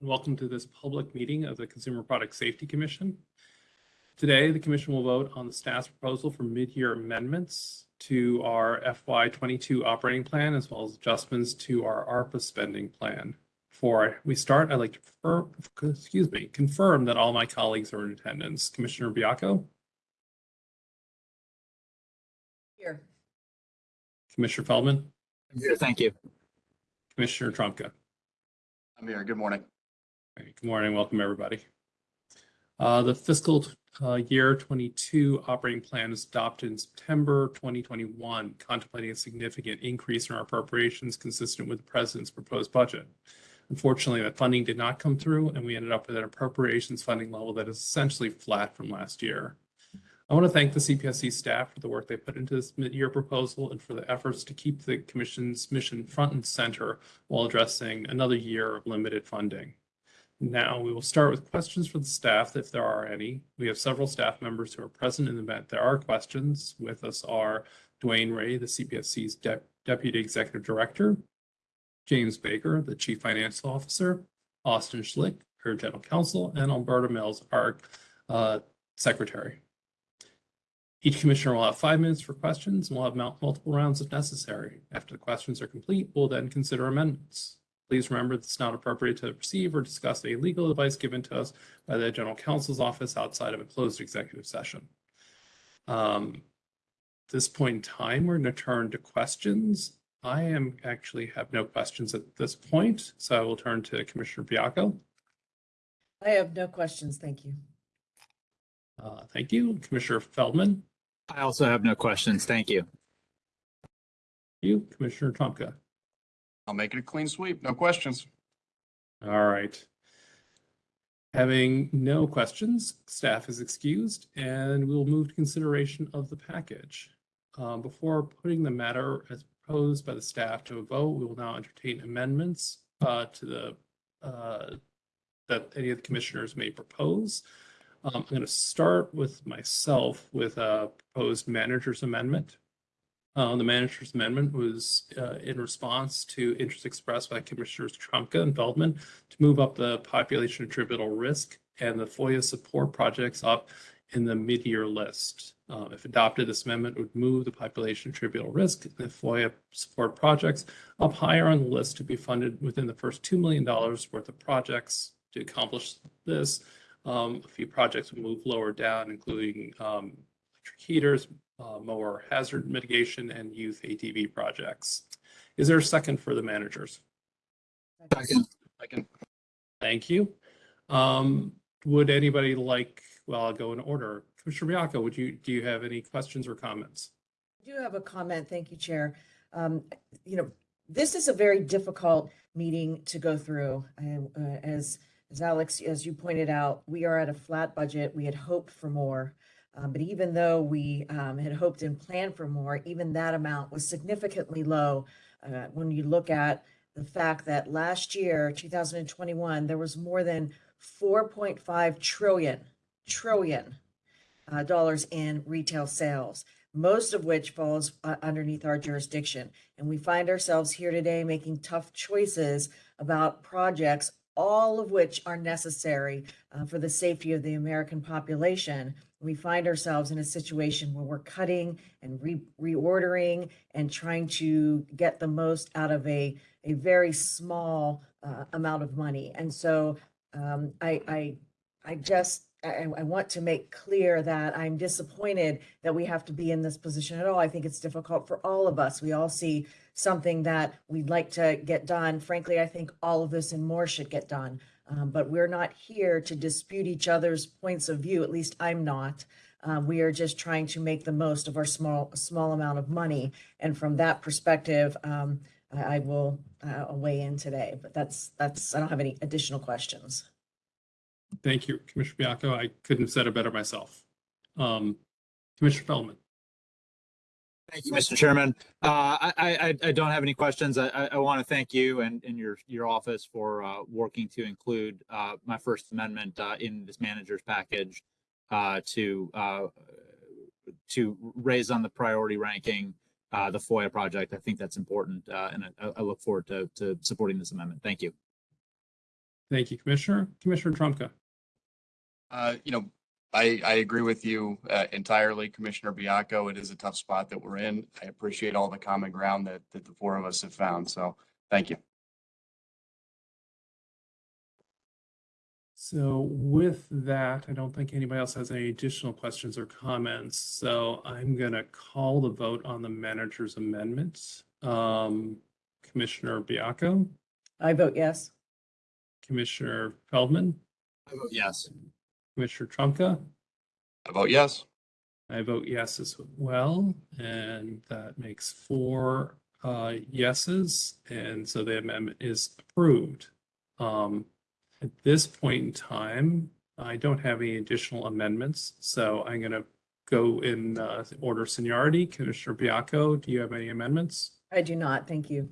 and welcome to this public meeting of the Consumer Product Safety Commission. Today, the commission will vote on the staff's proposal for mid-year amendments to our FY22 operating plan, as well as adjustments to our ARPA spending plan. Before we start, I'd like to confirm, excuse me, confirm that all my colleagues are in attendance. Commissioner Baiocco? Here. Commissioner Feldman? Here, thank you. Commissioner Trumka? I'm here. Good morning. Good morning. Welcome, everybody. Uh, the fiscal uh, year 22 operating plan is adopted in September 2021, contemplating a significant increase in our appropriations consistent with the president's proposed budget. Unfortunately, that funding did not come through, and we ended up with an appropriations funding level that is essentially flat from last year. I want to thank the CPSC staff for the work they put into this mid-year proposal and for the efforts to keep the Commission's mission front and center while addressing another year of limited funding. Now we will start with questions for the staff, if there are any. We have several staff members who are present in the event there are questions. With us are DeWane Ray, the CPSC's De Deputy Executive Director, James Baker, the Chief Financial Officer, Austin Schlick, our General Counsel, and Alberta Mills, our uh, Secretary. Each commissioner will have five minutes for questions and we'll have multiple rounds if necessary. After the questions are complete, we'll then consider amendments. Please remember it's not appropriate to receive or discuss any legal advice given to us by the General Counsel's office outside of a closed executive session. Um, at this point in time, we're going to turn to questions. I am actually have no questions at this point, so I will turn to Commissioner Baiocco. I have no questions. Thank you. Uh, thank you. Commissioner Feldman. I also have no questions. Thank you. You, Commissioner Trumka. I'll make it a clean sweep. No questions. All right. Having no questions, staff is excused and we'll move to consideration of the package. Um, before putting the matter as proposed by the staff to a vote, we will now entertain amendments uh, to the uh, that any of the commissioners may propose. Um, I'm going to start with myself with a proposed manager's amendment. Uh, the manager's amendment was uh, in response to interest expressed by Commissioners Trumka and Feldman to move up the population attributable risk and the FOIA support projects up in the mid-year list. Uh, if adopted, this amendment would move the population attributable risk and the FOIA support projects up higher on the list to be funded within the first $2 million worth of projects. To accomplish this, um, a few projects would move lower down, including um, electric heaters, uh, mower hazard mitigation and youth ATV projects. Is there a second for the managers? Second. Second. Thank you. Um, would anybody like, well, I'll go in order. Commissioner Baiocco, would you, do you have any questions or comments? I do have a comment. Thank you, Chair. Um, you know, this is a very difficult meeting to go through. Uh, as, as Alex, as you pointed out, we are at a flat budget. We had hoped for more. Um, but even though we um, had hoped and planned for more, even that amount was significantly low. Uh, when you look at the fact that last year, 2021, there was more than 4.5 trillion, trillion uh, dollars in retail sales, most of which falls uh, underneath our jurisdiction. And we find ourselves here today making tough choices about projects, all of which are necessary uh, for the safety of the American population we find ourselves in a situation where we're cutting and re reordering and trying to get the most out of a, a very small uh, amount of money. And so um, I, I, I just, I, I, want to make clear that I'm disappointed that we have to be in this position at all. I think it's difficult for all of us. We all see something that we'd like to get done. Frankly, I think all of this and more should get done. Um, but we're not here to dispute each other's points of view. At least I'm not. Um, we are just trying to make the most of our small small amount of money. And from that perspective, um, I, I, will uh, weigh in today. But that's that's I don't have any additional questions. Thank you, Commissioner Baiocco. I couldn't have said it better myself. Um, Commissioner Feldman. Thank you, Mr. Chairman. Uh, I, I, I, don't have any questions. I, I want to thank you and, and your, your office for uh, working to include uh, my First Amendment uh, in this manager's package uh, to uh, to raise on the priority ranking the FOIA project. I think that's important, and I, I, look forward to, to supporting this amendment. Thank you. Thank you, Commissioner. Commissioner Trumka. Uh, you know, I, I agree with you uh, entirely, Commissioner Baiocco. It is a tough spot that we're in. I appreciate all the common ground that, that the four of us have found. So thank you. So with that, I don't think anybody else has any additional questions or comments. So I'm going to call the vote on the manager's amendments. Um, Commissioner Baiocco, I vote yes. Commissioner Feldman, I vote yes. Commissioner Trumka. I vote yes. I vote yes as well, and that makes four uh, yeses, and so the amendment is approved. Um, At this point in time, I don't have any additional amendments, so I'm going to go in uh, order of seniority. Commissioner Baiocco, do you have any amendments? I do not. Thank you.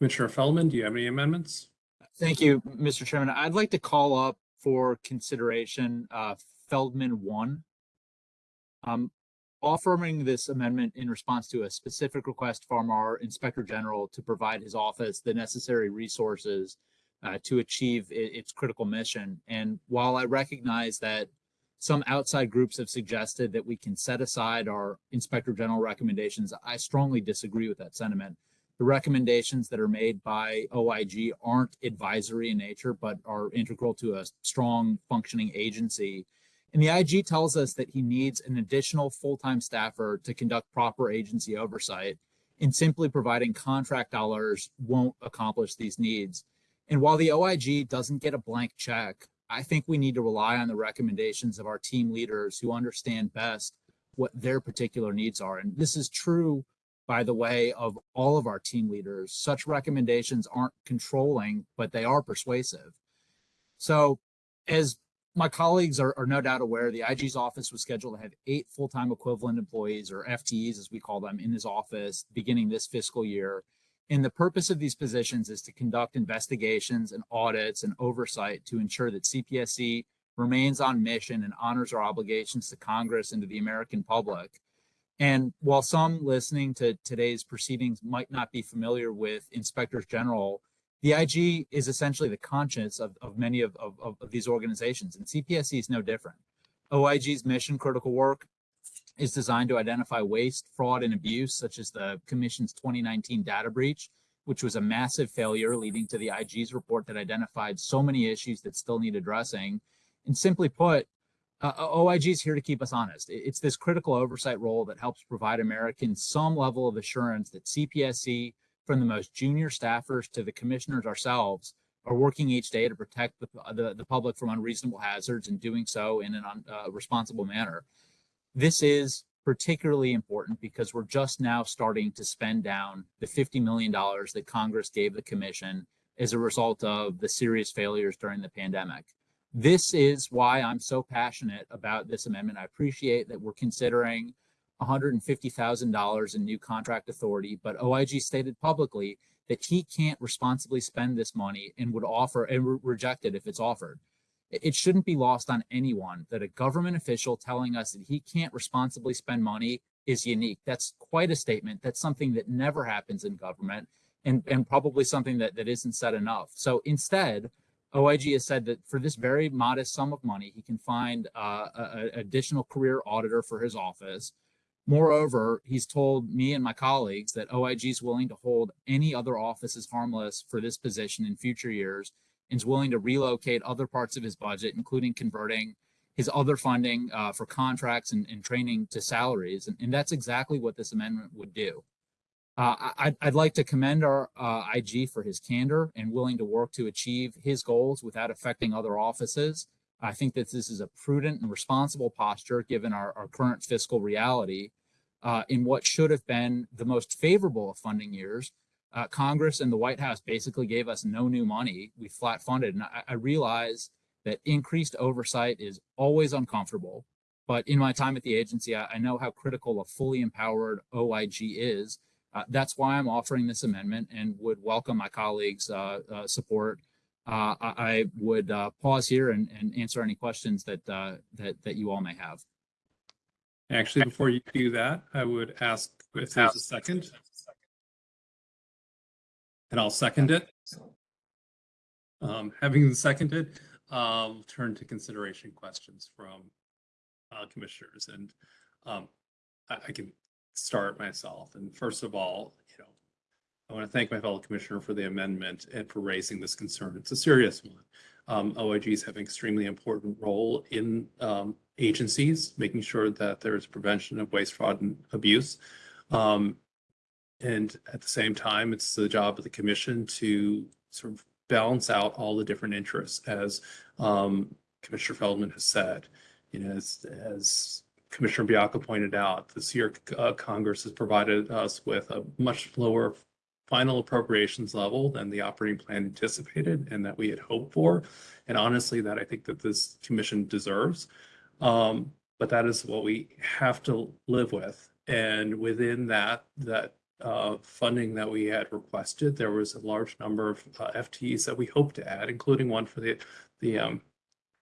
Commissioner Feldman, do you have any amendments? Thank you, Mr. Chairman. I'd like to call up for consideration uh, Feldman one. Um, offering this amendment in response to a specific request from our Inspector General to provide his office the necessary resources uh, to achieve i- its critical mission. And while I recognize that some outside groups have suggested that we can set aside our Inspector General recommendations, I strongly disagree with that sentiment the recommendations that are made by OIG aren't advisory in nature, but are integral to a strong functioning agency. And the IG tells us that he needs an additional full-time staffer to conduct proper agency oversight. And simply providing contract dollars won't accomplish these needs. And while the OIG doesn't get a blank check, I think we need to rely on the recommendations of our team leaders who understand best what their particular needs are. And this is true by the way, of all of our team leaders. Such recommendations aren't controlling, but they are persuasive. So as my colleagues are, are no doubt aware, the IG's office was scheduled to have eight full-time equivalent employees or FTEs, as we call them, in his office beginning this fiscal year. And the purpose of these positions is to conduct investigations and audits and oversight to ensure that CPSC remains on mission and honors our obligations to Congress and to the American public. And while some listening to today's proceedings might not be familiar with inspectors general, the IG is essentially the conscience of, of many of, of, of these organizations, and CPSC is no different. OIG's mission critical work is designed to identify waste, fraud, and abuse, such as the Commission's 2019 data breach, which was a massive failure leading to the IG's report that identified so many issues that still need addressing. And simply put, uh, OIG is here to keep us honest. It's this critical oversight role that helps provide Americans some level of assurance that CPSC, from the most junior staffers to the commissioners ourselves, are working each day to protect the, the, the public from unreasonable hazards and doing so in un, uh, responsible manner. This is particularly important because we're just now starting to spend down the $50 million that Congress gave the commission as a result of the serious failures during the pandemic this is why I'm so passionate about this amendment. I appreciate that we're considering $150,000 in new contract authority, but OIG stated publicly that he can't responsibly spend this money and would offer and re- reject it if it's offered. It shouldn't be lost on anyone that a government official telling us that he can't responsibly spend money is unique. That's quite a statement. That's something that never happens in government and, and probably something that, that isn't said enough. So instead, OIG has said that for this very modest sum of money, he can find uh, an additional career auditor for his office. Moreover, he's told me and my colleagues that OIG is willing to hold any other offices harmless for this position in future years and is willing to relocate other parts of his budget, including converting his other funding uh, for contracts and, and training to salaries. And, and that's exactly what this amendment would do. Uh, I'd, I'd like to commend our uh, IG for his candor and willing to work to achieve his goals without affecting other offices. I think that this is a prudent and responsible posture given our, our current fiscal reality. Uh, in what should have been the most favorable of funding years, uh, Congress and the White House basically gave us no new money. We flat funded. And I, I realize that increased oversight is always uncomfortable. But in my time at the agency, I, I know how critical a fully empowered OIG is. Uh, that's why I'm offering this amendment and would welcome my colleagues' uh, uh, support. I, I would pause here and, and answer any questions that, that that you all may have. Actually, before you do that, I would ask if there's a second. And I'll second it. Um, having seconded, um, turn to consideration questions from uh, commissioners and um, I, I can start myself. And first of all, you know, I want to thank my fellow commissioner for the amendment and for raising this concern. It's a serious one. Um, OIGs have an extremely important role in um, agencies, making sure that there's prevention of waste, fraud, and abuse. Um, and at the same time, it's the job of the commission to sort of balance out all the different interests, as um, Commissioner Feldman has said. You know, as, as Commissioner Baiocco pointed out, this year uh, Congress has provided us with a much lower final appropriations level than the operating plan anticipated and that we had hoped for. And honestly, that I think that this commission deserves. Um, but that is what we have to live with. And within that, that uh, funding that we had requested, there was a large number of uh, FTEs that we hoped to add, including one for the the um,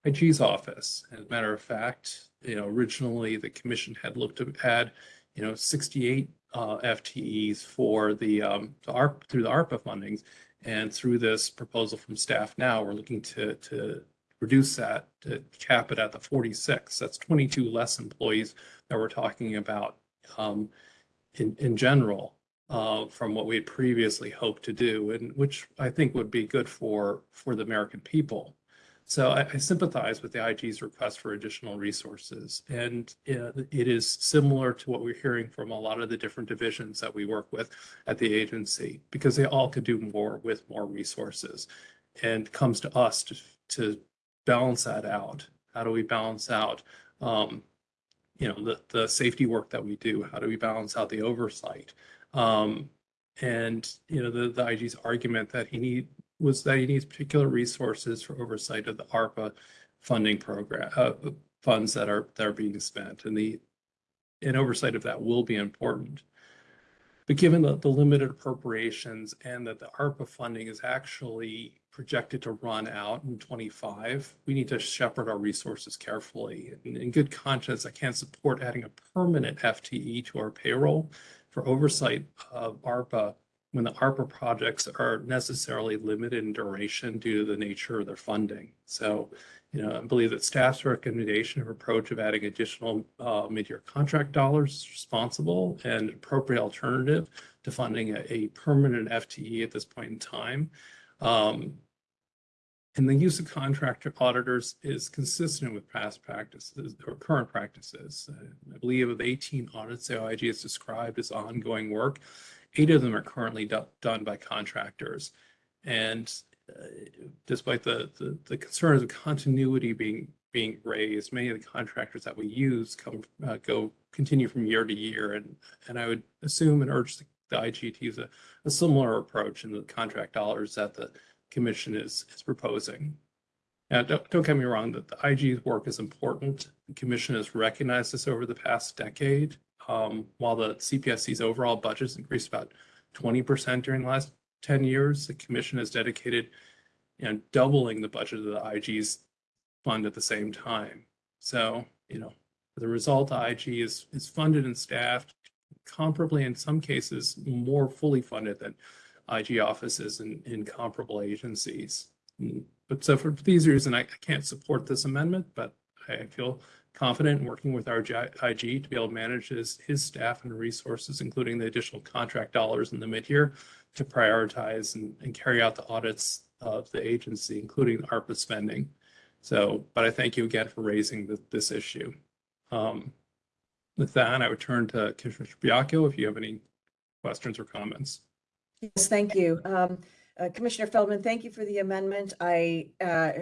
IG's office. As a matter of fact, you know, originally the commission had looked to add, you know, 68 uh, FTEs for the um, the ARP through the ARPA fundings, and through this proposal from staff now, we're looking to to reduce that to cap it at the 46. That's 22 less employees that we're talking about um, in in general uh, from what we had previously hoped to do, and which I think would be good for for the American people. So I, I sympathize with the IG's request for additional resources, and uh, it is similar to what we're hearing from a lot of the different divisions that we work with at the agency, because they all could do more with more resources, and comes to us to to balance that out. How do we balance out? Um, you know the the safety work that we do how do we balance out the oversight um, and you know the the IG's argument that he need was that he needs particular resources for oversight of the ARPA funding program uh, funds that are that are being spent, and the and oversight of that will be important. But given the, the limited appropriations and that the ARPA funding is actually projected to run out in 25, we need to shepherd our resources carefully. In, in good conscience, I can't support adding a permanent FTE to our payroll for oversight of ARPA when the ARPA projects are necessarily limited in duration due to the nature of their funding. So, you know, I believe that staff's recommendation of approach of adding additional uh, mid-year contract dollars is responsible and appropriate alternative to funding a, a permanent FTE at this point in time. Um, and the use of contractor auditors is consistent with past practices or current practices. I believe of 18 audits the OIG has described as ongoing work, eight of them are currently do done by contractors. And uh, despite the, the, the concerns of continuity being being raised, many of the contractors that we use come uh, go continue from year to year, and and I would assume and urge the, the IG to use a, a similar approach in the contract dollars that the commission is is proposing. Now, don't, don't get me wrong, that the IG's work is important. The commission has recognized this over the past decade. Um, while the CPSC's overall budget has increased about 20% during the last 10 years, the commission has dedicated you know, doubling the budget of the IG's fund at the same time. So, you know, the result, IG is, is funded and staffed comparably, in some cases, more fully funded than IG offices in, in comparable agencies. Mm, But so for these reasons, I, I can't support this amendment, but I feel confident in working with our IG to be able to manage his, his staff and resources, including the additional contract dollars in the mid-year to prioritize and, and carry out the audits of the agency, including ARPA spending. So, but I thank you again for raising the, this issue. Um, with that, I would turn to Commissioner Baiocco if you have any questions or comments. Yes, thank you. Um, uh, Commissioner Feldman, thank you for the amendment. I, uh,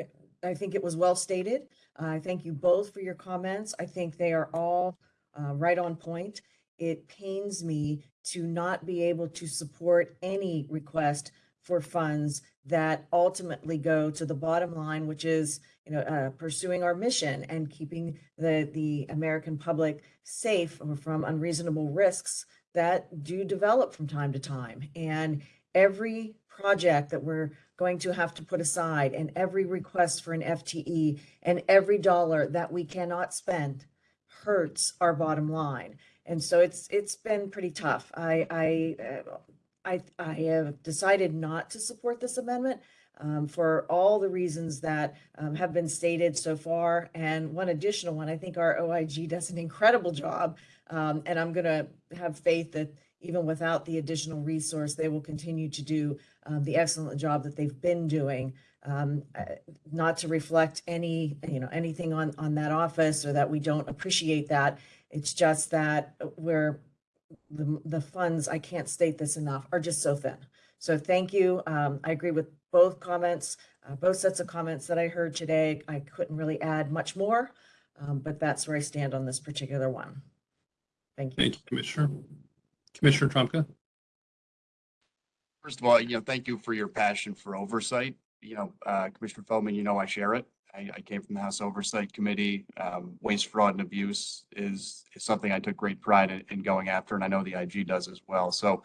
I think it was well stated. I thank you both for your comments. I think they are all uh, right on point. It pains me to not be able to support any request for funds that ultimately go to the bottom line, which is, you know, uh, pursuing our mission and keeping the, the American public safe from unreasonable risks that do develop from time to time. And every project that we're going to have to put aside and every request for an FTE and every dollar that we cannot spend hurts our bottom line. And so it's it's been pretty tough. I I uh, I I have decided not to support this amendment um, for all the reasons that um, have been stated so far. And one additional one, I think our OIG does an incredible job. Um, and I'm going to have faith that even without the additional resource, they will continue to do um, the excellent job that they've been doing. Um, uh, not to reflect any, you know, anything on, on that office or that we don't appreciate that. It's just that we're, the, the funds, I can't state this enough, are just so thin. So thank you. Um, I agree with both comments, uh, both sets of comments that I heard today. I couldn't really add much more, um, but that's where I stand on this particular one. Thank you. Thank you, Commissioner. Commissioner Trumka? First of all, you know, thank you for your passion for oversight. You know, uh, Commissioner Feldman, you know I share it. I, I came from the House Oversight Committee. Um, Waste, fraud, and abuse is, is something I took great pride in, in going after, and I know the IG does as well. So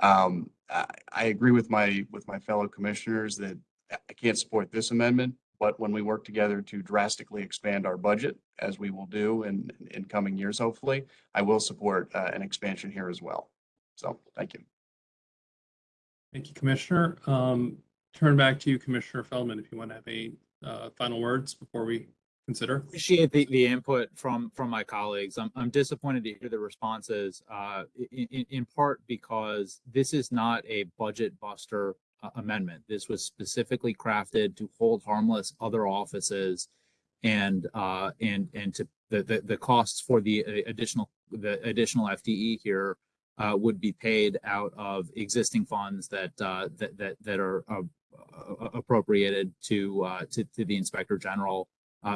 um, I, I agree with my, with my fellow commissioners that I can't support this amendment, but when we work together to drastically expand our budget, as we will do in, in coming years, hopefully, I will support uh, an expansion here as well. So, thank you. Thank you, Commissioner. Um, turn back to you, Commissioner Feldman, if you want to have any uh, final words before we consider. Appreciate the, the input from, from my colleagues. I'm, I'm disappointed to hear the responses, uh, in, in, in part because this is not a budget buster uh, amendment. This was specifically crafted to hold harmless other offices and, uh, and, and to, the, the, the costs for the uh, additional, the additional FTE here uh, would be paid out of existing funds that, uh, that, that, that are uh, uh, appropriated to, uh, to, to the Inspector General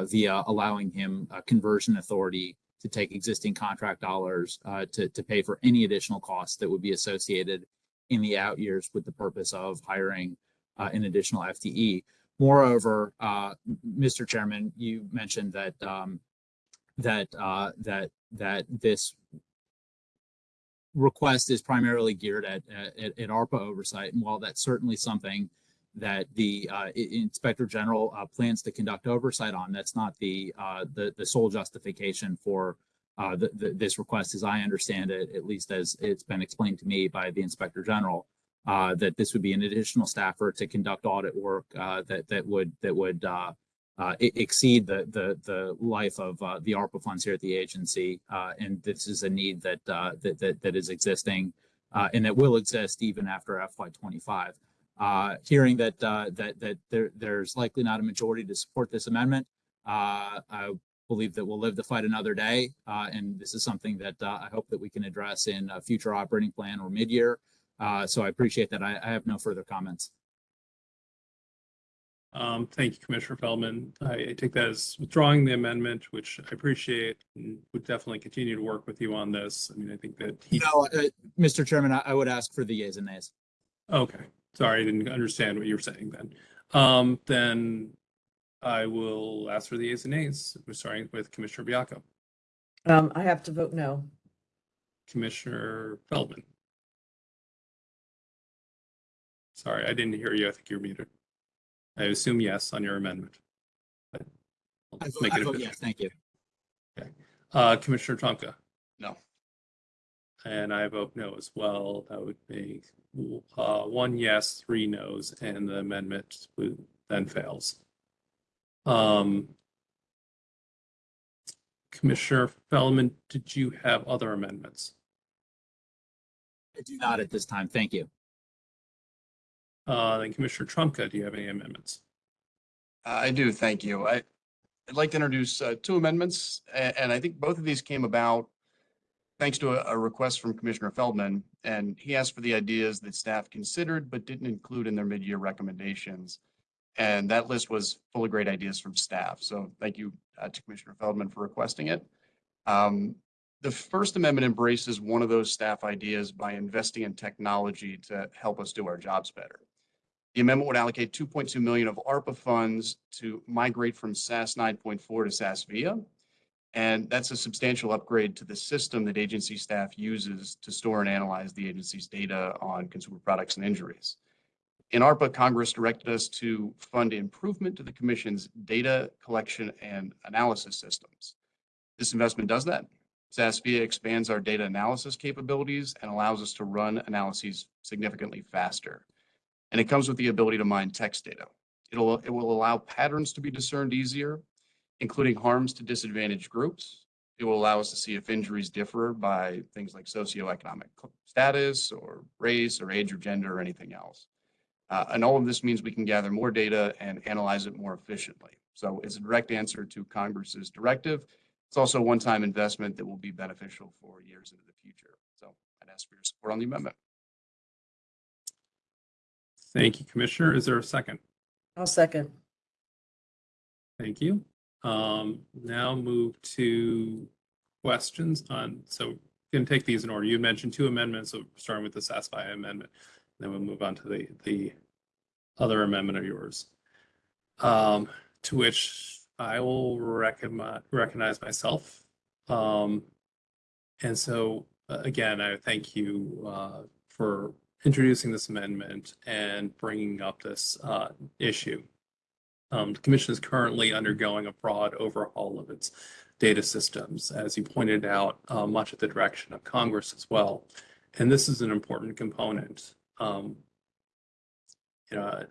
via allowing him conversion authority to take existing contract dollars to, to pay for any additional costs that would be associated in the out years with the purpose of hiring an additional FTE. Moreover, uh, Mr. Chairman, you mentioned that um, that uh, that that this request is primarily geared at, at, at ARPA oversight, and while that's certainly something that the uh, Inspector General uh, plans to conduct oversight on. That's not the uh, the the sole justification for uh, the, the, this request, as I understand it, at least as it's been explained to me by the Inspector General. Uh, that this would be an additional staffer to conduct audit work uh, that that would that would uh, exceed the the the life of uh, the ARPA funds here at the agency, uh, and this is a need that uh, that, that that is existing uh, and that will exist even after FY25 uh, hearing that that that there there's likely not a majority to support this amendment. I believe that we'll live to fight another day, and this is something that I hope that we can address in a future operating plan or mid-year. So I appreciate that. I, I have no further comments. Um, thank you, Commissioner Feldman. I, I take that as withdrawing the amendment, which I appreciate and would definitely continue to work with you on this. I mean, I think that he, No, uh, Mr. Chairman, I, I would ask for the yeas and nays. okay, sorry, I didn't understand what you were saying then. Um, then I will ask for the ayes and nays. We're starting with Commissioner Baiocco, Um, I have to vote no. Commissioner Feldman. Sorry, I didn't hear you. I think you're muted. I assume yes on your amendment. But I'll I vote, make I vote yes, thank you. Uh, Commissioner Trumka. No. And I vote no as well. That would make uh, one yes, three no's, and the amendment then fails. Um, Commissioner Feldman, did you have other amendments? I do not at this time. Thank you. Uh, Then Commissioner Trumka, do you have any amendments? I do, thank you. I, I'd like to introduce uh, two amendments, a- and I think both of these came about thanks to a, a request from Commissioner Feldman, and he asked for the ideas that staff considered but didn't include in their mid-year recommendations. And that list was full of great ideas from staff. So thank you uh, to Commissioner Feldman for requesting it. Um, The First Amendment embraces one of those staff ideas by investing in technology to help us do our jobs better. The amendment would allocate two point two million of ARPA funds to migrate from SAS nine point four to SAS Viya. And that's a substantial upgrade to the system that agency staff uses to store and analyze the agency's data on consumer products and injuries. In ARPA, Congress directed us to fund improvement to the commission's data collection and analysis systems. This investment does that. SAS Viya expands our data analysis capabilities and allows us to run analyses significantly faster. And it comes with the ability to mine text data, It'll, it will allow patterns to be discerned easier, including harms to disadvantaged groups. It will allow us to see if injuries differ by things like socioeconomic status or race or age or gender or anything else. Uh, and all of this means we can gather more data and analyze it more efficiently. So it's a direct answer to Congress's directive. It's also a one-time investment that will be beneficial for years into the future. So I'd ask for your support on the amendment. Thank you, Commissioner. Is there a second? I'll second. Thank you. Um, now move to questions on, so can take these in order. You mentioned two amendments, so starting with the SAS Viya amendment. Then we'll move on to the, the other amendment of yours. Um, to which I will recognize, recognize myself. Um, and so, uh, again, I thank you, uh, for introducing this amendment and bringing up this, uh, issue. Um, the commission is currently undergoing a broad overhaul of its data systems, as you pointed out, uh, much at the direction of Congress as well. And this is an important component. Um, you know,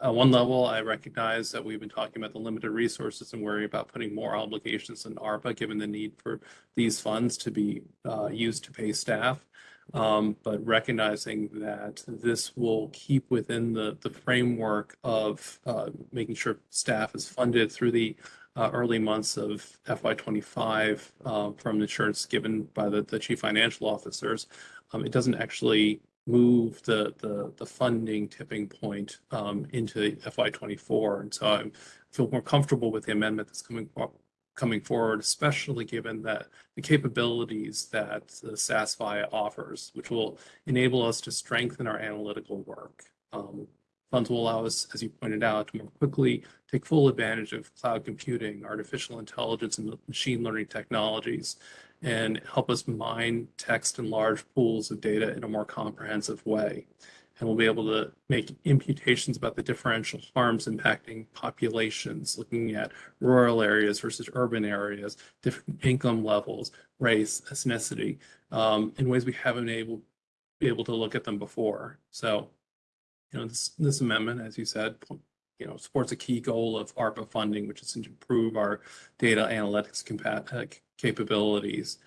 at one level, I recognize that we've been talking about the limited resources and worry about putting more obligations in ARPA, given the need for these funds to be uh, used to pay staff. Um, but recognizing that this will keep within the, the framework of uh, making sure staff is funded through the uh, early months of FY twenty-five uh, from insurance given by the, the chief financial officers. Um, it doesn't actually move the, the, the funding tipping point um, into FY twenty-four. And so I feel more comfortable with the amendment that's coming, coming forward, especially given that the capabilities that the SAS Viya offers, which will enable us to strengthen our analytical work. Um, Funds will allow us, as you pointed out, to more quickly take full advantage of cloud computing, artificial intelligence, and machine learning technologies, and help us mine text and large pools of data in a more comprehensive way. And we'll be able to make imputations about the differential harms impacting populations, looking at rural areas versus urban areas, different income levels, race, ethnicity, um, in ways we haven't able, be able to look at them before. So, you know, this, this amendment, as you said, you know, supports a key goal of ARPA funding, which is to improve our data analytics uh, capabilities.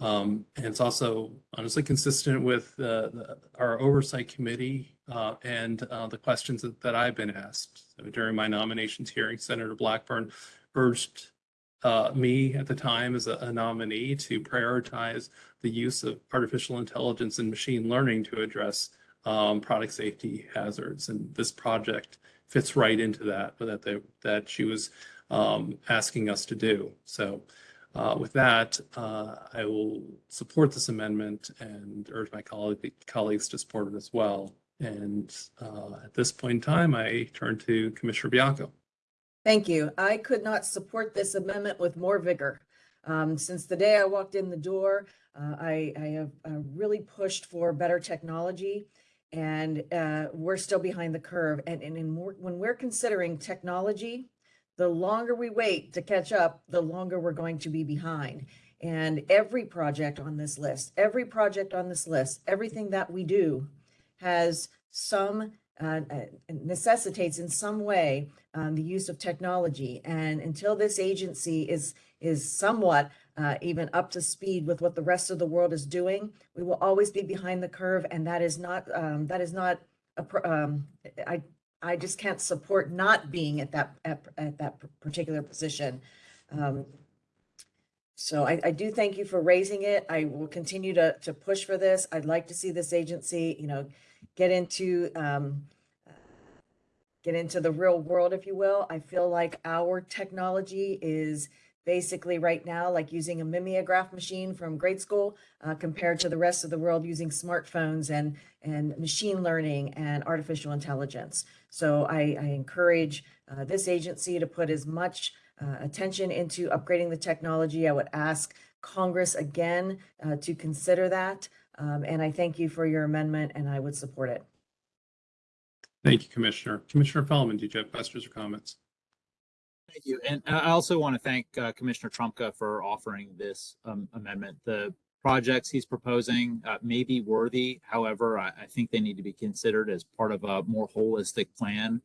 Um, and it's also honestly consistent with uh, the, our oversight committee uh, and uh, the questions that, that I've been asked. So during my nominations hearing, Senator Blackburn urged uh, me at the time as a, a nominee to prioritize the use of artificial intelligence and machine learning to address um, product safety hazards. And this project fits right into that, that they, that she was um, asking us to do. So uh, with that, uh, I will support this amendment and urge my colleague, colleagues to support it as well. And uh, at this point in time, I turn to Commissioner Baiocco. Thank you. I could not support this amendment with more vigor. Um, since the day I walked in the door, uh, I, I have uh, really pushed for better technology and uh, we're still behind the curve. And, and more, when we're considering technology, the longer we wait to catch up, the longer we're going to be behind. And every project on this list, every project on this list, everything that we do has some uh, uh, necessitates in some way um, the use of technology. And until this agency is is somewhat uh, even up to speed with what the rest of the world is doing, we will always be behind the curve, and that is not um, that is not a um, I I just can't support not being at that at, at that particular position. Um, so I, I do thank you for raising it. I will continue to to push for this. I'd like to see this agency, you know, get into um, get into the real world, if you will. I feel like our technology is basically right now like using a mimeograph machine from grade school uh, compared to the rest of the world using smartphones and and machine learning and artificial intelligence. So I, I encourage uh, this agency to put as much uh, attention into upgrading the technology. I would ask Congress again uh, to consider that. Um, and I thank you for your amendment and I would support it. Thank you, Commissioner. Commissioner Feldman, did you have questions or comments? Thank you. And I also want to thank uh, Commissioner Trumka for offering this um, amendment. The projects he's proposing uh, may be worthy. However, I, I think they need to be considered as part of a more holistic plan.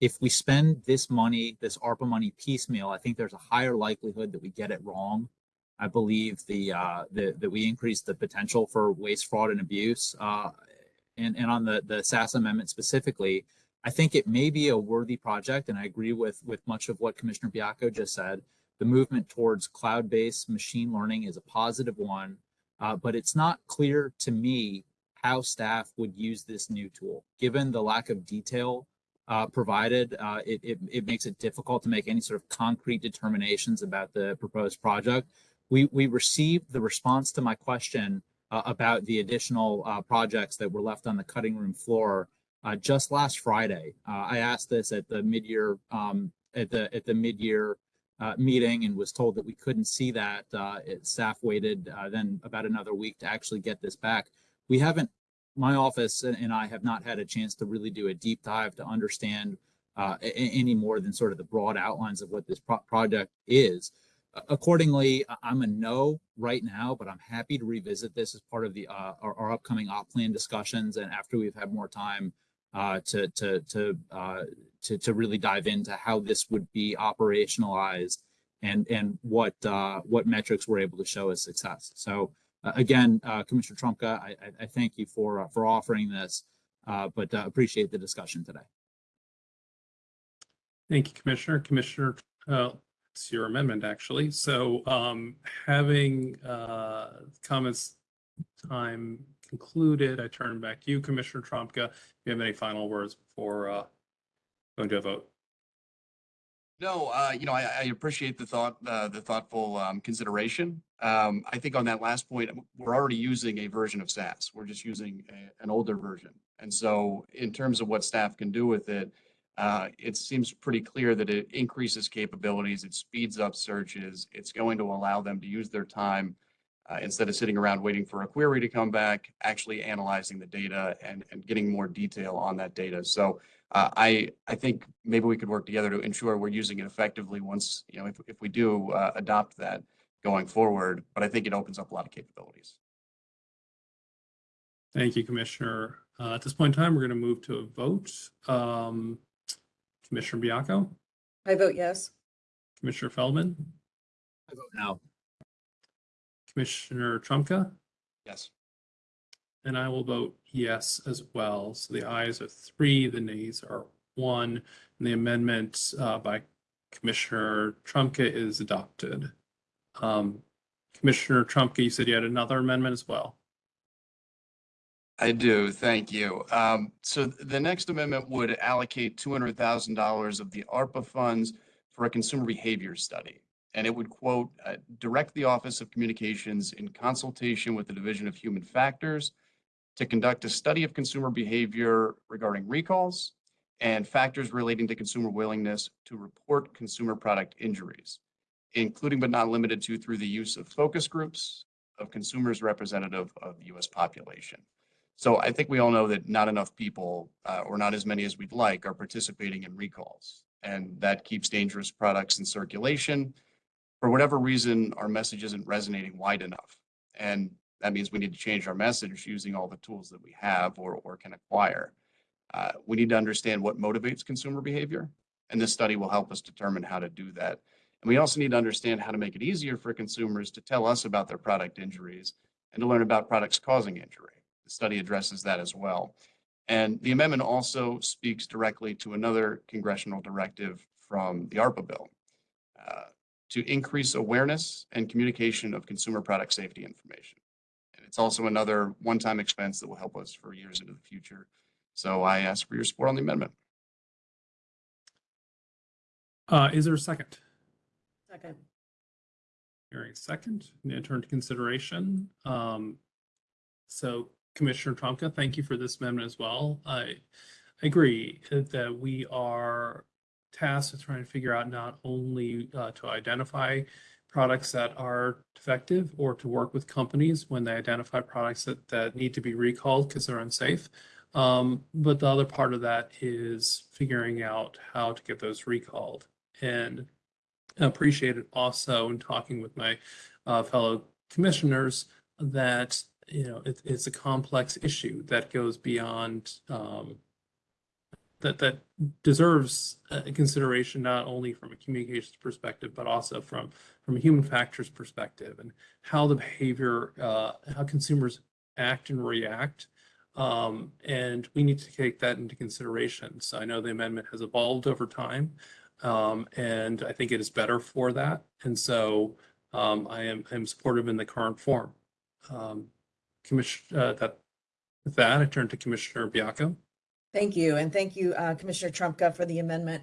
if we spend this money, this ARPA money piecemeal, I think there's a higher likelihood that we get it wrong. I believe the, uh, the, that we increase the potential for waste, fraud and abuse. Uh, and, and on the, the SAS amendment specifically, I think it may be a worthy project. And I agree with, with much of what Commissioner Baiocco just said. The movement towards cloud-based machine learning is a positive one, uh, but it's not clear to me how staff would use this new tool. Given the lack of detail uh, provided, uh, it, it, it makes it difficult to make any sort of concrete determinations about the proposed project. We, we received the response to my question uh, about the additional uh, projects that were left on the cutting room floor uh, just last Friday. Uh, I asked this at the mid-year um, at the at the mid-year uh, meeting and was told that we couldn't see that. Uh, it, staff waited uh, then about another week to actually get this back. We haven't, my office and, I have not had a chance to really do a deep dive to understand uh, any more than sort of the broad outlines of what this pro- project is. Accordingly, I'm a no right now, but I'm happy to revisit this as part of the uh, our, our upcoming op plan discussions and after we've had more time uh, to to to uh, to to really dive into how this would be operationalized and and what uh, what metrics we're able to show as success. So uh, again, uh, Commissioner Trumka, I, I, thank you for uh, for offering this, uh, but appreciate the discussion today. Thank you, Commissioner. Commissioner, it's your amendment, actually. So um, having uh, comments time concluded, I turn back to you, Commissioner Trumka. If you have any final words before uh, going to a vote? No, uh, you know, I, I appreciate the thought, uh, the thoughtful, um, consideration. Um, I think on that last point, we're already using a version of SAS. We're just using a, an older version. And so in terms of what staff can do with it, uh, it seems pretty clear that it increases capabilities, it speeds up searches, it's going to allow them to use their time uh, instead of sitting around waiting for a query to come back, actually analyzing the data and, and getting more detail on that data. So uh, I, I think maybe we could work together to ensure we're using it effectively once, you know, if, if we do uh, adopt that going forward, but I think it opens up a lot of capabilities. Thank you, Commissioner. Uh, At this point in time, we're going to move to a vote. Um, Commissioner Baiocco, I vote yes. Commissioner Feldman, I vote no. Commissioner Trumka, Yes. and I will vote yes as well. So the ayes are three, the nays are one, and the amendment uh, by Commissioner Trumka is adopted. Um, Commissioner Trumka, you said you had another amendment as well. I do, thank you. Um, so th- the next amendment would allocate two hundred thousand dollars of the ARPA funds for a consumer behavior study. And it would quote, uh, direct the Office of Communications in consultation with the Division of Human Factors to conduct a study of consumer behavior regarding recalls and factors relating to consumer willingness to report consumer product injuries, including but not limited to through the use of focus groups of consumers representative of the US population. So I think we all know that not enough people, uh, or not as many as we'd like, are participating in recalls. And that keeps dangerous products in circulation. For whatever reason, our message isn't resonating wide enough. And that means we need to change our message using all the tools that we have or, or can acquire. Uh, we need to understand what motivates consumer behavior. And this study will help us determine how to do that. And we also need to understand how to make it easier for consumers to tell us about their product injuries and to learn about products causing injury. The study addresses that as well. And the amendment also speaks directly to another congressional directive from the ARPA bill uh, to increase awareness and communication of consumer product safety information. And it's also another one-time expense that will help us for years into the future. So I ask for your support on the amendment. Uh, Is there a second? Second. Hearing a second, and turn to consideration. Um, So Commissioner Trumka, thank you for this amendment as well. I I agree that we are tasked with trying to figure out not only uh, to identify products that are defective or to work with companies when they identify products that, that need to be recalled because they're unsafe. Um, but the other part of that is figuring out how to get those recalled. And I appreciate it also in talking with my uh, fellow commissioners that you know it, it's a complex issue that goes beyond um, that that deserves uh, consideration not only from a communications perspective but also from from a human factors perspective and how the behavior uh, how consumers act and react. Um, and we need to take that into consideration. So i know the amendment has evolved over time um, and i think it is better for that. And so um, i am i'm supportive in the current form. Um, commission uh, that with that i turn to commissioner Baiocco Thank you, and thank you, uh, Commissioner Trumka, for the amendment.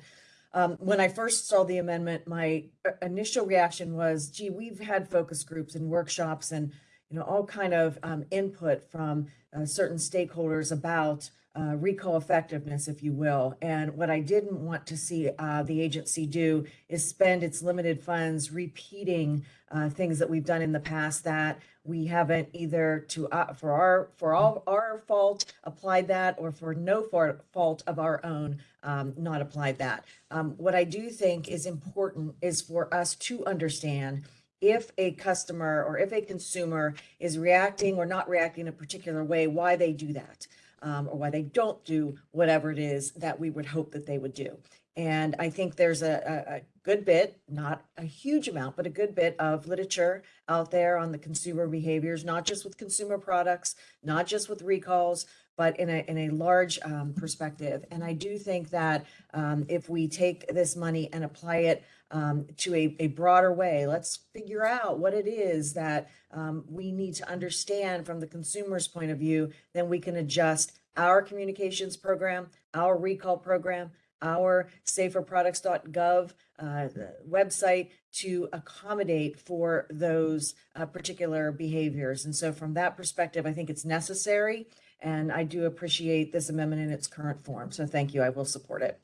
Um, When I first saw the amendment, my uh, initial reaction was, gee, we've had focus groups and workshops and, you know, all kind of um, input from uh, certain stakeholders about uh, recall effectiveness, if you will. And what I didn't want to see uh, the agency do is spend its limited funds repeating uh, things that we've done in the past that we haven't either to uh, for our for all our fault applied that or for no fault of our own um, not applied that um, what i do think is important is for us to understand if a customer or if a consumer is reacting or not reacting in a particular way why they do that um, or why they don't do whatever it is that we would hope that they would do and I think there's a, a, a good bit, not a huge amount, but a good bit of literature out there on the consumer behaviors, not just with consumer products, not just with recalls, but in a, in a large um, perspective. And I do think that um, if we take this money and apply it um, to a, a broader way, let's figure out what it is that um, we need to understand from the consumer's point of view, then we can adjust our communications program, our recall program, our saferproducts.gov uh, website to accommodate for those uh, particular behaviors. And so from that perspective, I think it's necessary. And I do appreciate this amendment in its current form. So thank you. I will support it.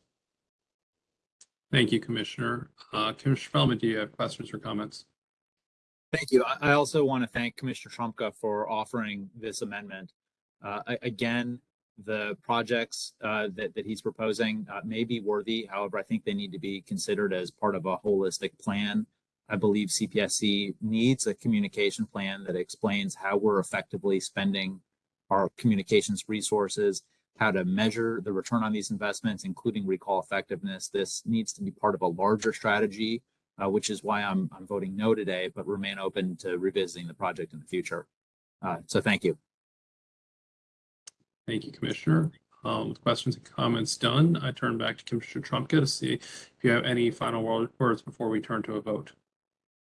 Thank you, Commissioner. Uh, Commissioner Feldman, do you have questions or comments? Thank you. I also want to thank Commissioner Trumka for offering this amendment. Uh, again, the projects uh, that, that he's proposing uh, may be worthy. However, I think they need to be considered as part of a holistic plan. I believe CPSC needs a communication plan that explains how we're effectively spending our communications resources, how to measure the return on these investments, including recall effectiveness. This needs to be part of a larger strategy, uh, which is why I'm, I'm voting no today, but remain open to revisiting the project in the future. Uh, so thank you. Thank you, Commissioner. Um, with questions and comments done, I turn back to Commissioner Trumka to see if you have any final words before we turn to a vote.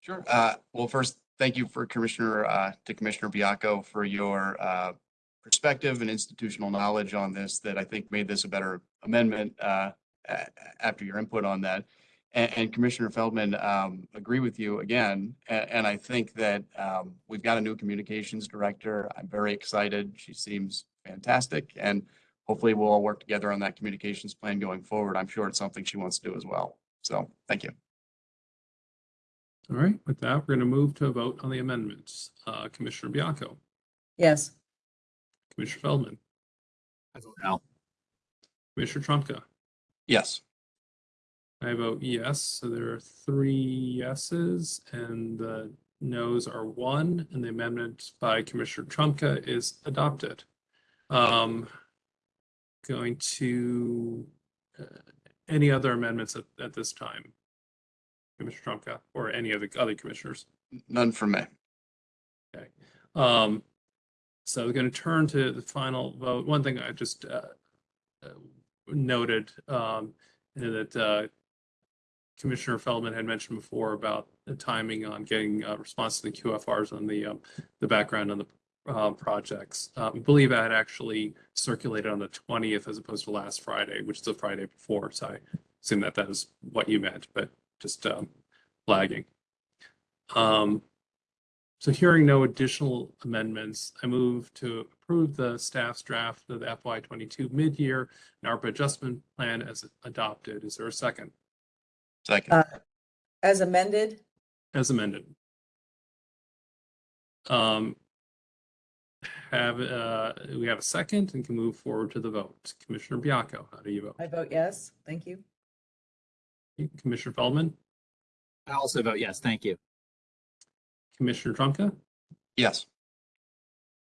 Sure. Uh, well, first, thank you for Commissioner, uh, to Commissioner Baiocco for your, uh, perspective and institutional knowledge on this that I think made this a better amendment, uh, after your input on that. And, and Commissioner Feldman, um, agree with you again. And, and I think that, um, we've got a new communications director. I'm very excited. She seems fantastic. And hopefully we'll all work together on that communications plan going forward. I'm sure it's something she wants to do as well. So, thank you. All right, with that, we're going to move to a vote on the amendments. Uh, Commissioner Baiocco. Yes. Commissioner Feldman, I vote no. Commissioner Trumka. Yes. I vote yes, so there are three yeses and the noes are one, and the amendment by Commissioner Trumka is adopted. Um, going to, uh, any other amendments at, at this time? Commissioner Trumka or any of the other commissioners? None for me. Okay. Um, so we're going to turn to the final vote. One thing I just uh, uh, noted um, that uh, Commissioner Feldman had mentioned before about the timing on getting a response to the QFRs on the um, the background on the uh, projects. Um, I believe that actually circulated on the 20th as opposed to last Friday, which is the Friday before. So I assume that that is what you meant, but just um, flagging. Um, so hearing no additional amendments, I move to approve the staff's draft of the FY twenty-two mid-year and ARPA adjustment plan as adopted. Is there a second? Second. Uh, As amended, As amended. Um, have, uh, we have a second and can move forward to the vote. Commissioner Baiocco, how do you vote? I vote yes. Thank you. Commissioner Feldman, I also vote yes. Thank you. Commissioner Trumka? Yes.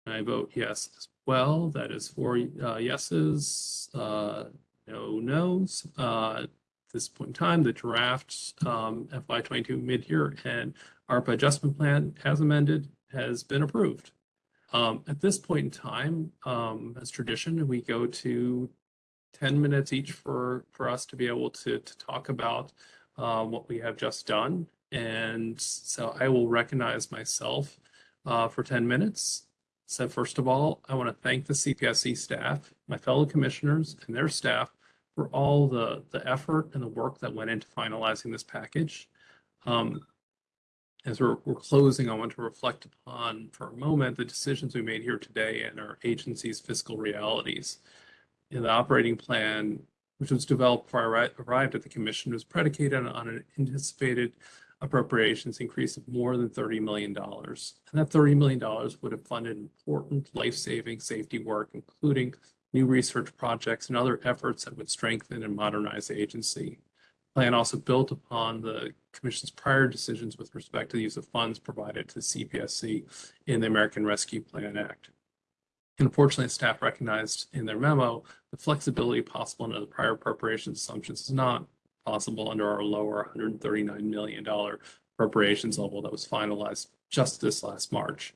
I vote yes as well. That is four uh, yeses. Uh, no nos. Uh, At this point in time, the draft um, FY twenty-two mid-year and ARPA adjustment plan as amended has been approved. Um, At this point in time, um, as tradition, we go to ten minutes each for, for us to be able to, to talk about uh, what we have just done. And so I will recognize myself uh, for ten minutes. So first of all, I want to thank the CPSC staff, my fellow commissioners and their staff for all the, the effort and the work that went into finalizing this package. Um, as we're, we're closing, I want to reflect upon for a moment the decisions we made here today and our agency's fiscal realities. In the operating plan, which was developed before I arri- arrived at the commission, was predicated on an anticipated appropriations increase of more than $30 million. And that $30 million would have funded important life-saving safety work, including new research projects and other efforts that would strengthen and modernize the agency. The Plan also built upon the commission's prior decisions with respect to the use of funds provided to CPSC in the American Rescue Plan Act. Unfortunately, staff recognized in their memo the flexibility possible under the prior appropriations assumptions is not possible under our lower $139 million appropriations level that was finalized just this last March.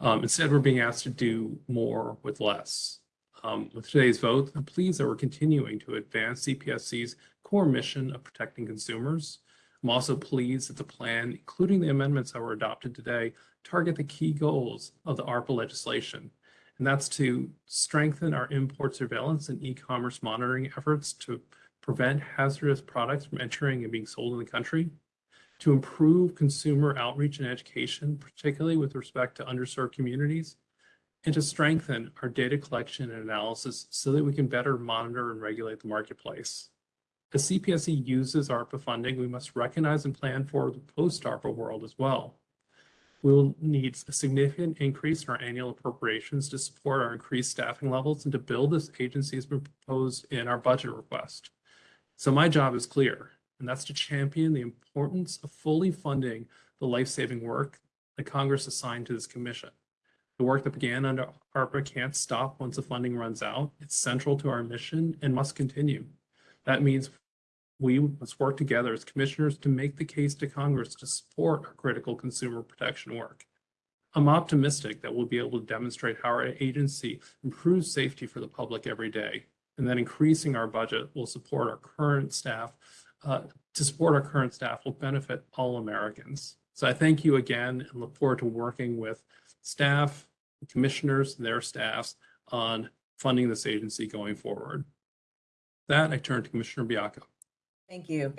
Um, instead, we're being asked to do more with less. Um, with today's vote, I'm pleased that we're continuing to advance CPSC's core mission of protecting consumers. I'm also pleased that the plan, including the amendments that were adopted today, target the key goals of the ARPA legislation. And that's to strengthen our import surveillance and e-commerce monitoring efforts to prevent hazardous products from entering and being sold in the country, to improve consumer outreach and education, particularly with respect to underserved communities, and to strengthen our data collection and analysis so that we can better monitor and regulate the marketplace. As CPSC uses ARPA funding, we must recognize and plan for the post-ARPA world as well. We will need a significant increase in our annual appropriations to support our increased staffing levels and to build this agency been proposed in our budget request. So my job is clear, and that's to champion the importance of fully funding the life-saving work that Congress assigned to this commission. The work that began under ARPA can't stop once the funding runs out. It's central to our mission and must continue. That means we must work together as commissioners to make the case to Congress to support our critical consumer protection work. I'm optimistic that we'll be able to demonstrate how our agency improves safety for the public every day, and that increasing our budget will support our current staff. Uh, to support our current staff will benefit all Americans. So I thank you again and look forward to working with staff, commissioners, and their staffs on funding this agency going forward. That I turn to Commissioner Baiocco. Thank you.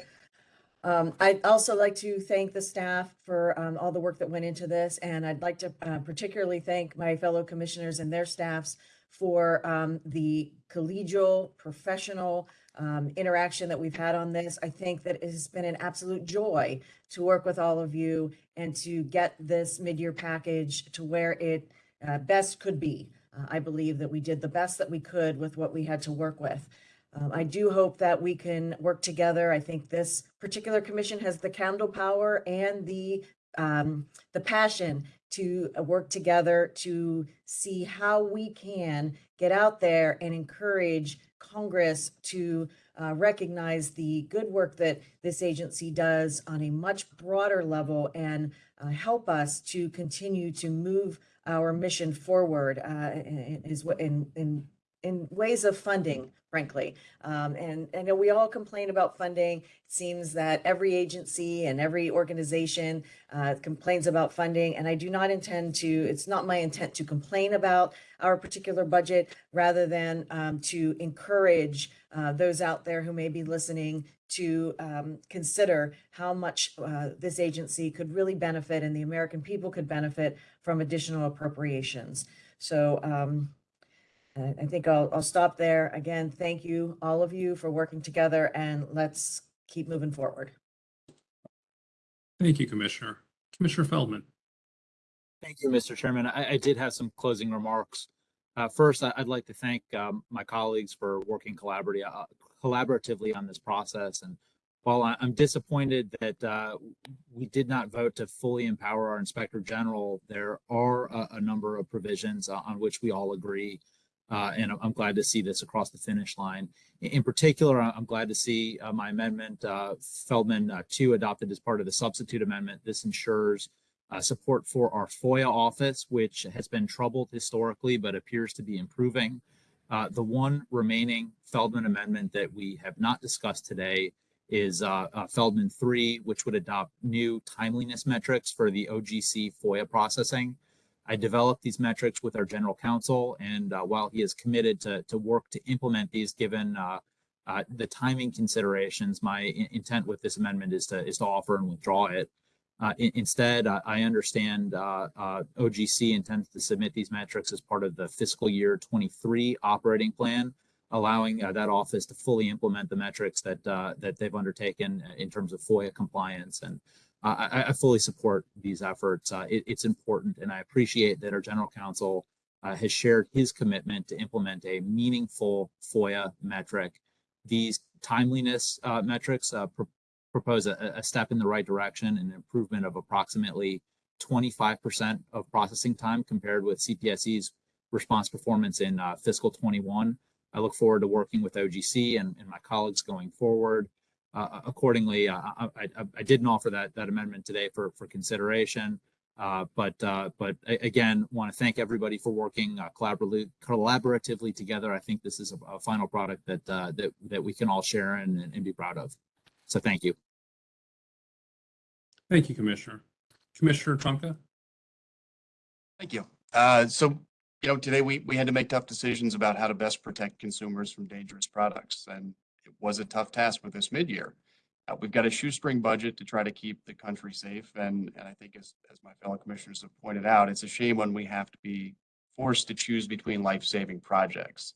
Um, I'd also like to thank the staff for, um, all the work that went into this, and I'd like to, uh, particularly thank my fellow commissioners and their staffs for, um, the collegial, professional, um, interaction that we've had on this. I think that it has been an absolute joy to work with all of you and to get this mid-year package to where it, uh, best could be. Uh, I believe that we did the best that we could with what we had to work with. Um, I do hope that we can work together. I think this particular commission has the candle power and the um, the passion to uh, work together to see how we can get out there and encourage Congress to uh, recognize the good work that this agency does on a much broader level and uh, help us to continue to move our mission forward uh, in, in in in ways of funding, frankly. Um, and I know we all complain about funding. It seems that every agency and every organization uh, complains about funding. And I do not intend to, it's not my intent to complain about our particular budget rather than um, to encourage uh, those out there who may be listening to um, consider how much uh, this agency could really benefit and the American people could benefit from additional appropriations. So um, I I think I'll, I'll stop there. Again, thank you, all of you, for working together and let's keep moving forward. Thank you, Commissioner. Commissioner Feldman. Thank you, Mr. Chairman. I, I did have some closing remarks. Uh, first, I- I'd like to thank um, my colleagues for working collaboratively, uh, collaboratively on this process. And while I- I'm disappointed that uh, we did not vote to fully empower our Inspector General, there are a, a number of provisions uh, on which we all agree. Uh, and I'm- glad to see this across the finish line. In- particular, I'm glad to see uh, my amendment, uh, Feldman uh, 2 adopted as part of the substitute amendment. This ensures uh, support for our FOIA office, which has been troubled historically but appears to be improving. Uh, the one remaining Feldman amendment that we have not discussed today is Feldman 3, which would adopt new timeliness metrics for the OGC FOIA processing. I developed these metrics with our general counsel, and uh, while he is committed to, to work to implement these given uh, uh, the timing considerations, my in- intent with this amendment is to, is to offer and withdraw it. Uh, in- instead, I, understand uh, uh, OGC intends to submit these metrics as part of the fiscal year 23 operating plan, allowing that office to fully implement the metrics that that they've undertaken in terms of FOIA compliance. And I, I fully support these efforts. Uh, it- it's important, and I appreciate that our general counsel uh, has shared his commitment to implement a meaningful FOIA metric. These timeliness uh, metrics pro- propose a, a step in the right direction, an improvement of approximately 25% of processing time compared with CPSC's response performance in uh, fiscal 21. I look forward to working with OGC and, and my colleagues going forward. Uh, accordingly, uh, I, I, I didn't offer that, that amendment today for, for consideration. Uh, but uh, but again, want to thank everybody for working uh, collaboratively collaboratively together. I think this is a, a final product that uh, that that we can all share and, and be proud of. So thank you. Thank you, Commissioner. Commissioner Trumka? Thank you. Uh, so, you know, today we, we had to make tough decisions about how to best protect consumers from dangerous products. And it was a tough task with this mid-year. Uh, we've got a shoestring budget to try to keep the country safe. And, and I think as, as my fellow commissioners have pointed out, it's a shame when we have to be forced to choose between life-saving projects.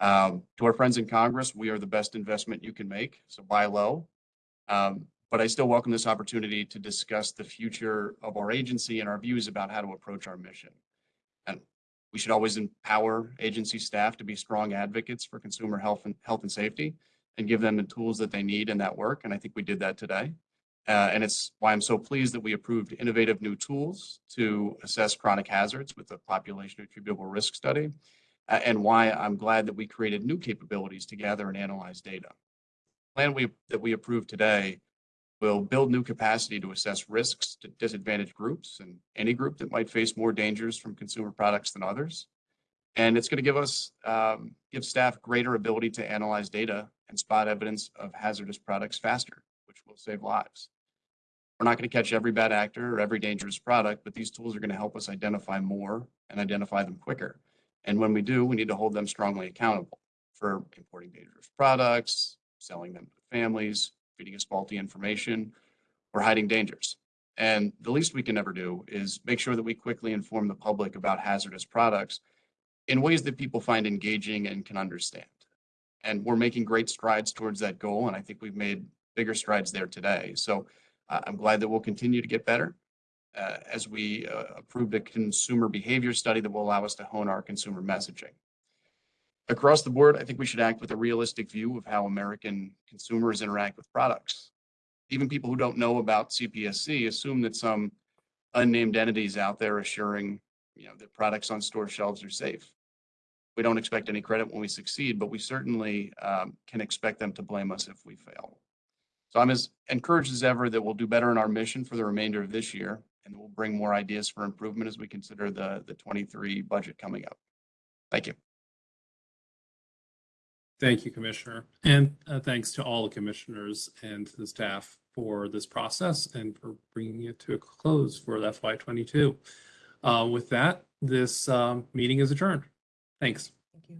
Um, to our friends in Congress, we are the best investment you can make, so buy low. Um, but I still welcome this opportunity to discuss the future of our agency and our views about how to approach our mission. And we should always empower agency staff to be strong advocates for consumer health and health and safety and give them the tools that they need in that work. And I think we did that today. Uh, and it's why I'm so pleased that we approved innovative new tools to assess chronic hazards with the population attributable risk study. uh, and why I'm glad that we created new capabilities to gather and analyze data. The Plan we, that we approved today will build new capacity to assess risks to disadvantaged groups and any group that might face more dangers from consumer products than others. And it's going to give us, um, give staff greater ability to analyze data and spot evidence of hazardous products faster, which will save lives. We're not going to catch every bad actor or every dangerous product, but these tools are going to help us identify more and identify them quicker. And when we do, we need to hold them strongly accountable for importing dangerous products, selling them to families, feeding us faulty information, or hiding dangers. And the least we can ever do is make sure that we quickly inform the public about hazardous products in ways that people find engaging and can understand. And we're making great strides towards that goal, and I think we've made bigger strides there today. So uh, I'm glad that we'll continue to get better uh, as we uh, approved a consumer behavior study that will allow us to hone our consumer messaging. Across the board, I think we should act with a realistic view of how American consumers interact with products. Even people who don't know about CPSC assume that some unnamed entities out there assuring, you know, that products on store shelves are safe. We don't expect any credit when we succeed, but we certainly um, can expect them to blame us if we fail. So I'm as encouraged as ever that we'll do better in our mission for the remainder of this year, and we'll bring more ideas for improvement as we consider the, the 23 budget coming up. Thank you. Thank you, Commissioner. And uh, thanks to all the commissioners and the staff for this process and for bringing it to a close for FY twenty-two. Uh, With that, this um, meeting is adjourned. Thanks. Thank you.